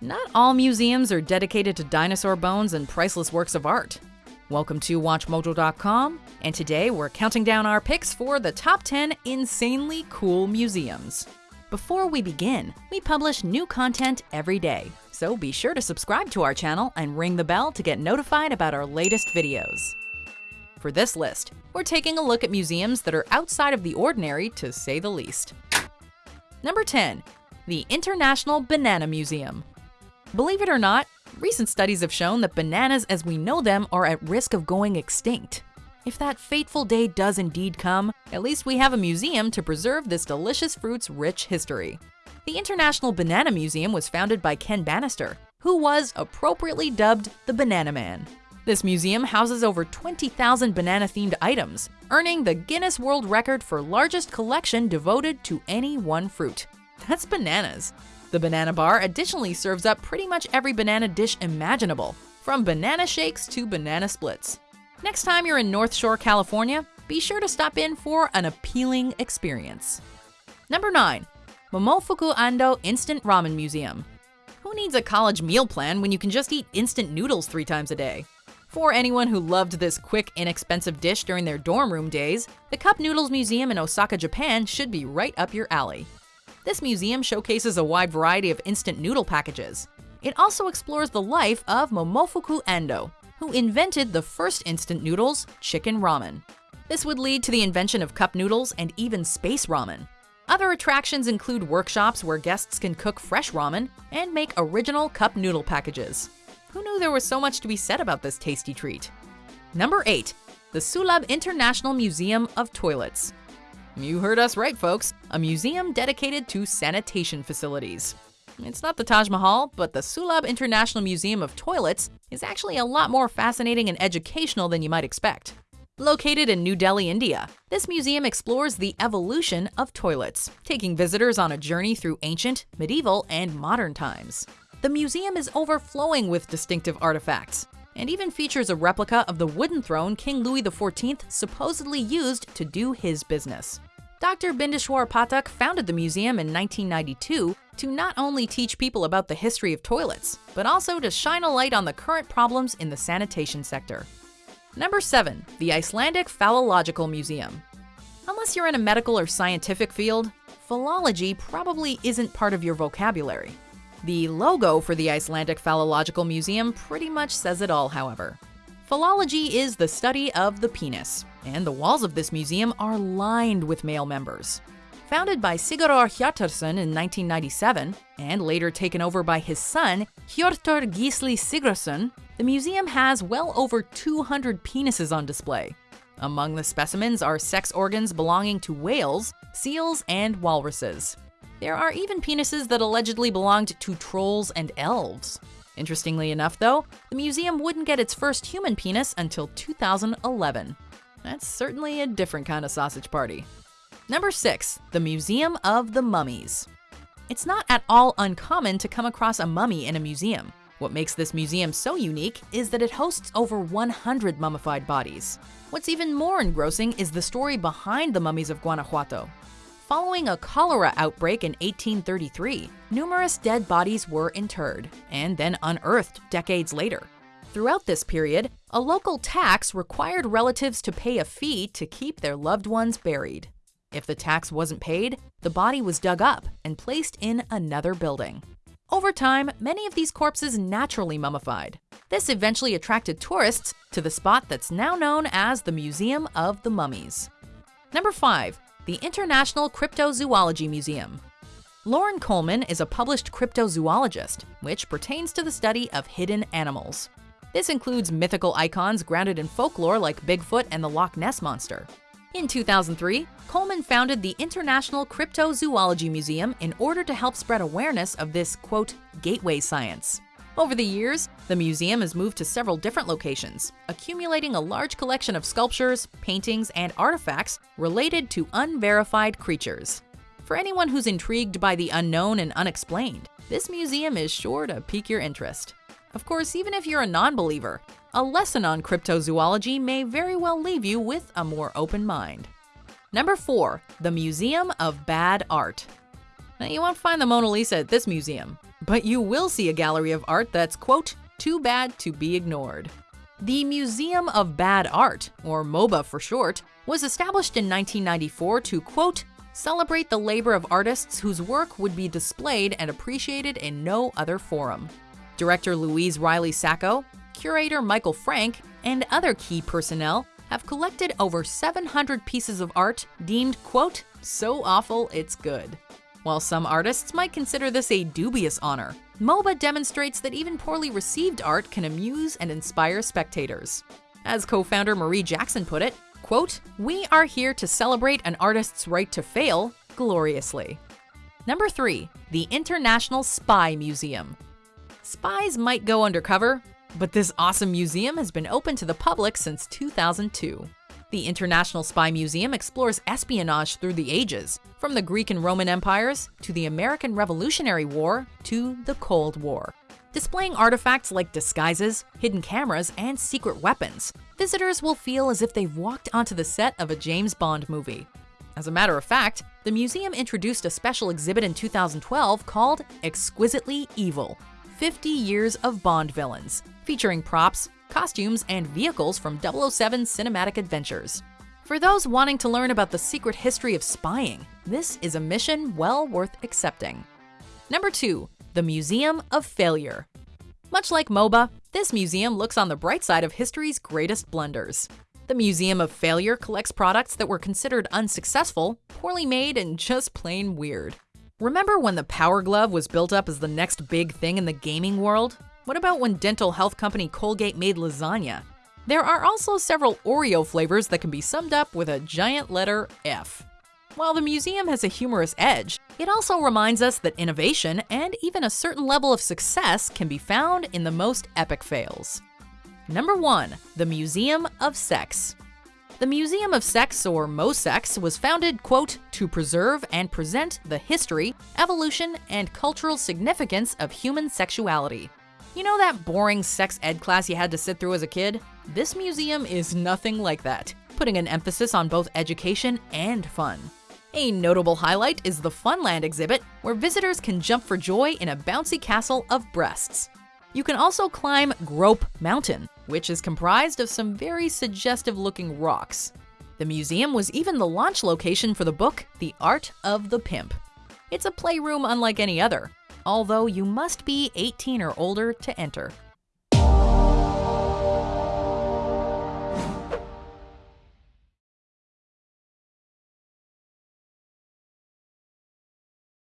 Not all museums are dedicated to dinosaur bones and priceless works of art. Welcome to WatchMojo.com, and today we're counting down our picks for the top 10 insanely cool museums. Before we begin, we publish new content every day, so be sure to subscribe to our channel and ring the bell to get notified about our latest videos. For this list, we're taking a look at museums that are outside of the ordinary to say the least. Number 10. The International Banana Museum. Believe it or not, recent studies have shown that bananas as we know them are at risk of going extinct. If that fateful day does indeed come, at least we have a museum to preserve this delicious fruit's rich history. The International Banana Museum was founded by Ken Bannister, who was appropriately dubbed the Banana Man. This museum houses over 20,000 banana-themed items, earning the Guinness World Record for largest collection devoted to any one fruit. That's bananas. The banana bar additionally serves up pretty much every banana dish imaginable, from banana shakes to banana splits. Next time you're in North Shore, California, be sure to stop in for an appealing experience. Number 9. Momofuku Ando Instant Ramen Museum. Who needs a college meal plan when you can just eat instant noodles three times a day? For anyone who loved this quick, inexpensive dish during their dorm room days, the Cup Noodles Museum in Osaka, Japan should be right up your alley. This museum showcases a wide variety of instant noodle packages. It also explores the life of Momofuku Ando, who invented the first instant noodles, chicken ramen. This would lead to the invention of cup noodles and even space ramen. Other attractions include workshops where guests can cook fresh ramen and make original cup noodle packages. Who knew there was so much to be said about this tasty treat? Number 8. The Sulabh International Museum of Toilets. You heard us right, folks. A museum dedicated to sanitation facilities. It's not the Taj Mahal, but the Sulabh International Museum of Toilets is actually a lot more fascinating and educational than you might expect. Located in New Delhi, India, this museum explores the evolution of toilets, taking visitors on a journey through ancient, medieval, and modern times. The museum is overflowing with distinctive artifacts, and even features a replica of the wooden throne King Louis XIV supposedly used to do his business. Dr. Bindeshwar Pathak founded the museum in 1992 to not only teach people about the history of toilets, but also to shine a light on the current problems in the sanitation sector. Number 7. The Icelandic Phallological Museum. Unless you're in a medical or scientific field, phallology probably isn't part of your vocabulary. The logo for the Icelandic Phallological Museum pretty much says it all, however. Phallology is the study of the penis, and the walls of this museum are lined with male members. Founded by Sigurður Hjartarson in 1997, and later taken over by his son, Hjörtur Gísli Sigurðsson, the museum has well over 200 penises on display. Among the specimens are sex organs belonging to whales, seals, and walruses. There are even penises that allegedly belonged to trolls and elves. Interestingly enough, though, the museum wouldn't get its first human penis until 2011. That's certainly a different kind of sausage party. Number 6. The Museum of the Mummies. It's not at all uncommon to come across a mummy in a museum. What makes this museum so unique is that it hosts over 100 mummified bodies. What's even more engrossing is the story behind the mummies of Guanajuato. Following a cholera outbreak in 1833, numerous dead bodies were interred and then unearthed decades later. Throughout this period, a local tax required relatives to pay a fee to keep their loved ones buried. If the tax wasn't paid, the body was dug up and placed in another building. Over time, many of these corpses naturally mummified. This eventually attracted tourists to the spot that's now known as the Museum of the Mummies. Number 5 the International Cryptozoology Museum. Loren Coleman is a published cryptozoologist, which pertains to the study of hidden animals. This includes mythical icons grounded in folklore like Bigfoot and the Loch Ness Monster. In 2003, Coleman founded the International Cryptozoology Museum in order to help spread awareness of this, quote, gateway science. Over the years, the museum has moved to several different locations, accumulating a large collection of sculptures, paintings, and artifacts related to unverified creatures. For anyone who's intrigued by the unknown and unexplained, this museum is sure to pique your interest. Of course, even if you're a non-believer, a lesson on cryptozoology may very well leave you with a more open mind. Number 4. The Museum of Bad Art. Now, you won't find the Mona Lisa at this museum, but you will see a gallery of art that's, quote, too bad to be ignored. The Museum of Bad Art, or MOBA for short, was established in 1994 to, quote, celebrate the labor of artists whose work would be displayed and appreciated in no other forum. Director Louise Reilly Sacco, curator Michael Frank, and other key personnel have collected over 700 pieces of art deemed, quote, so awful it's good. While some artists might consider this a dubious honor, MOBA demonstrates that even poorly received art can amuse and inspire spectators. As co-founder Marie Jackson put it, quote, we are here to celebrate an artist's right to fail gloriously. Number 3. The International Spy Museum. Spies might go undercover, but this awesome museum has been open to the public since 2002. The International Spy Museum explores espionage through the ages, from the Greek and Roman empires to the American Revolutionary War to the Cold War. Displaying artifacts like disguises, hidden cameras, and secret weapons, visitors will feel as if they've walked onto the set of a James Bond movie. As a matter of fact, the museum introduced a special exhibit in 2012 called Exquisitely Evil 50 Years of Bond Villains, featuring props, costumes, and vehicles from 007 cinematic adventures. For those wanting to learn about the secret history of spying, this is a mission well worth accepting. Number 2. The Museum of Failure. Much like MOBA, this museum looks on the bright side of history's greatest blunders. The Museum of Failure collects products that were considered unsuccessful, poorly made, and just plain weird. Remember when the Power Glove was built up as the next big thing in the gaming world? What about when dental health company Colgate made lasagna? There are also several Oreo flavors that can be summed up with a giant letter F. While the museum has a humorous edge, it also reminds us that innovation and even a certain level of success can be found in the most epic fails. Number 1. The Museum of Sex the Museum of Sex, or MoSex, was founded, quote, to preserve and present the history, evolution, and cultural significance of human sexuality. You know that boring sex ed class you had to sit through as a kid? This museum is nothing like that, putting an emphasis on both education and fun. A notable highlight is the Funland exhibit, where visitors can jump for joy in a bouncy castle of breasts. You can also climb Grope Mountain, which is comprised of some very suggestive looking rocks. The museum was even the launch location for the book The Art of the Pimp. It's a playroom unlike any other, although you must be 18 or older to enter.